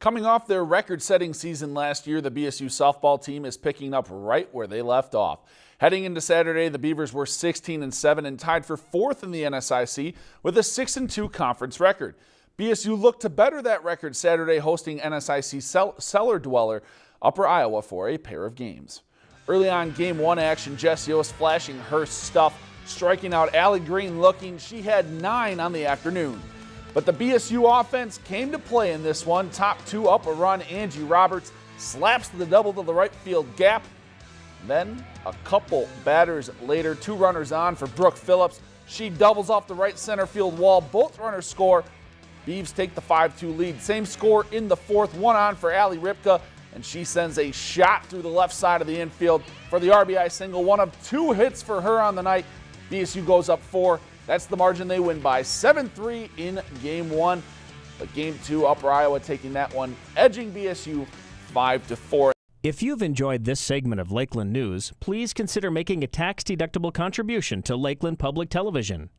Coming off their record setting season last year, the BSU softball team is picking up right where they left off. Heading into Saturday, the Beavers were 16 and 7 and tied for fourth in the NSIC with a 6 and 2 conference record. BSU looked to better that record Saturday, hosting NSIC cellar dweller Upper Iowa for a pair of games. Early on game one action, Jessie was flashing her stuff, striking out Allie Green looking. She had nine on the afternoon. But the BSU offense came to play in this one. Top two up a run, Angie Roberts slaps the double to the right field gap then, a couple batters later, two runners on for Brooke Phillips. She doubles off the right center field wall. Both runners score. Beavs take the 5-2 lead. Same score in the fourth. One on for Ali Ripka, and she sends a shot through the left side of the infield for the RBI single. One of two hits for her on the night. BSU goes up four. That's the margin they win by 7-3 in game one. But game two, Upper Iowa taking that one, edging BSU 5-4. If you've enjoyed this segment of Lakeland News, please consider making a tax-deductible contribution to Lakeland Public Television.